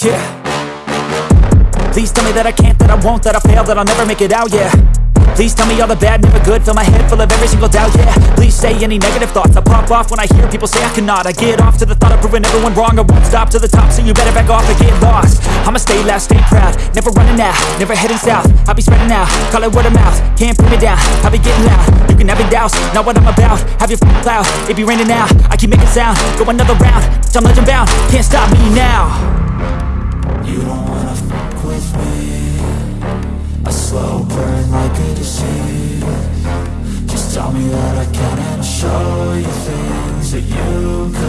Please tell me that I can't, that I won't, that I fail, that I'll never make it out, yeah. Please tell me all the bad, never good. Fill my head full of every single doubt, yeah. Please say any negative thoughts. I pop off when I hear people say I cannot. I get off to the thought of proving everyone wrong. I won't stop to the top, so you better back off and get lost. I'ma stay loud, stay proud. Never running out, never heading south. I'll be spreading out, call it word of mouth. Can't put me down, I'll be getting loud. You can have your doubts, not what I'm about. Have your f***ing cloud, it be raining now I keep making sound, go another round Bitch, I'm legend bound, can't stop me now burn like a disease Just tell me that I can and I'll show you things that you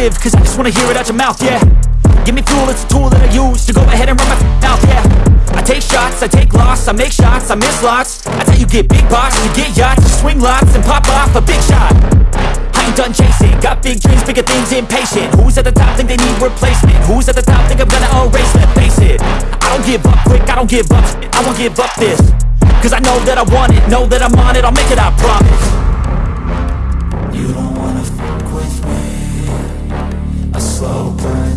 negative, cause I just wanna hear it out your mouth, yeah. Give me fuel, it's a tool that I use to go ahead and run my mouth, yeah. I take shots, I take loss, I make shots, I miss lots. That's how you get big box, you get yachts, you swing lots and pop off a big shot. I ain't done chasing, got big dreams, bigger things, impatient Who's at the top think they need replacement? Who's at the top think I'm gonna erase, let's face it? I don't give up quick, I don't give up, I won't give up this Cause I know that I want it, know that I'm on it, I'll make it, I promise slow burn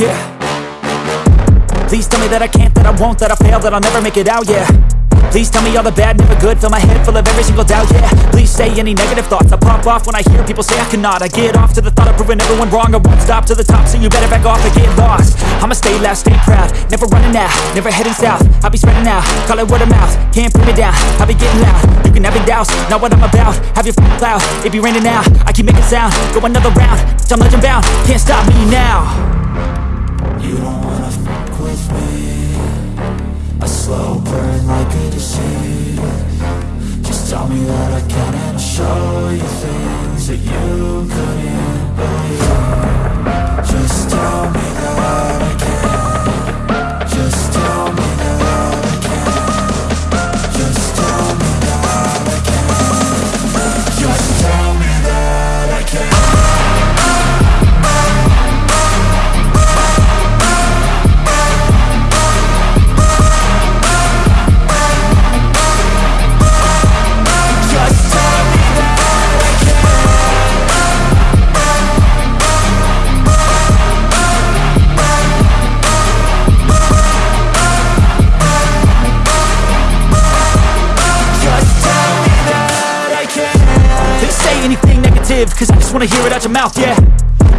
Yeah. Please tell me that I can't, that I won't, that I fail, that I'll never make it out, yeah. Please tell me all the bad, never good Fill my head full of every single doubt, yeah. Please say any negative thoughts I pop off when I hear people say I cannot. I get off to the thought of proving everyone wrong I won't stop to the top, so you better back off and get lost. I'ma stay loud, stay proud Never running out, never heading south. I'll be spreading out, call it word of mouth Can't put me down, I'll be getting loud. You can have your doubts, not what I'm about Have your f***ing cloud, it be raining now I keep making sound, go another round I'm legend bound, can't stop me now You don't wanna fuck with me. A slow burn like a disease. Just tell me that I can and I'll show you things that you couldn't negative, cause I just wanna hear it out your mouth, yeah.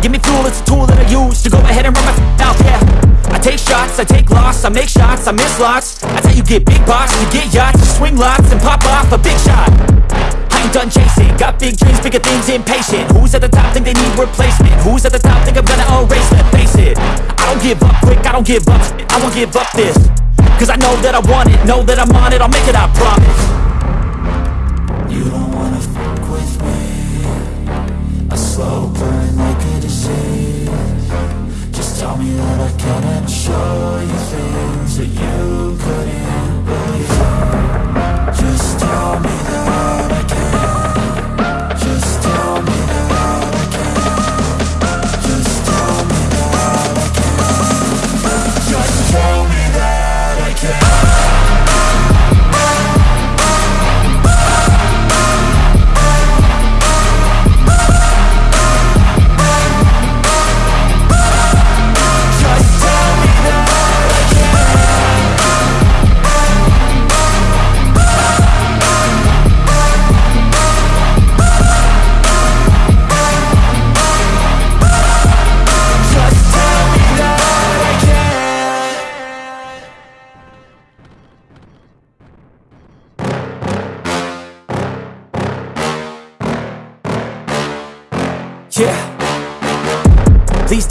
Give me fuel, it's a tool that I use to go ahead and run my mouth, yeah. I take shots, I take loss, I make shots, I miss lots. That's how you get big box, you get yachts, you swing lots and pop off a big shot. I ain't done chasing, got big dreams, bigger things, impatient. Who's at the top think they need replacement? Who's at the top think I'm gonna erase, let's face it. I don't give up quick, I don't give up, I won't give up this Cause I know that I want it, know that I'm on it, I'll make it, I promise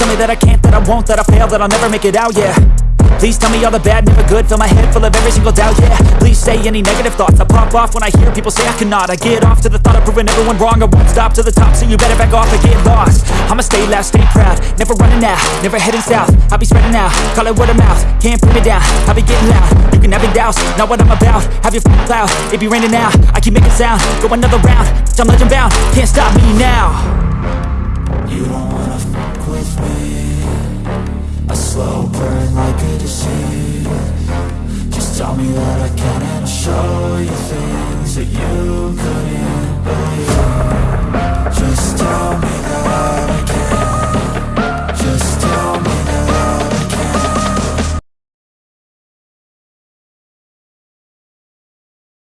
tell me that I can't, that I won't, that I fail, that I'll never make it out, yeah. Please tell me all the bad, never good. Fill my head full of every single doubt, yeah. Please say any negative thoughts. I pop off when I hear people say I cannot. I get off to the thought of proving everyone wrong. I won't stop to the top, so you better back off and get lost. I'ma stay loud, stay proud. Never running out, never heading south. I'll be spreading out, call it word of mouth. Can't put me down, I'll be getting loud. You can have your doubts, not what I'm about. Have your f***ing cloud, it be raining now I keep making sound, go another round I'm legend bound, can't stop me now I'll you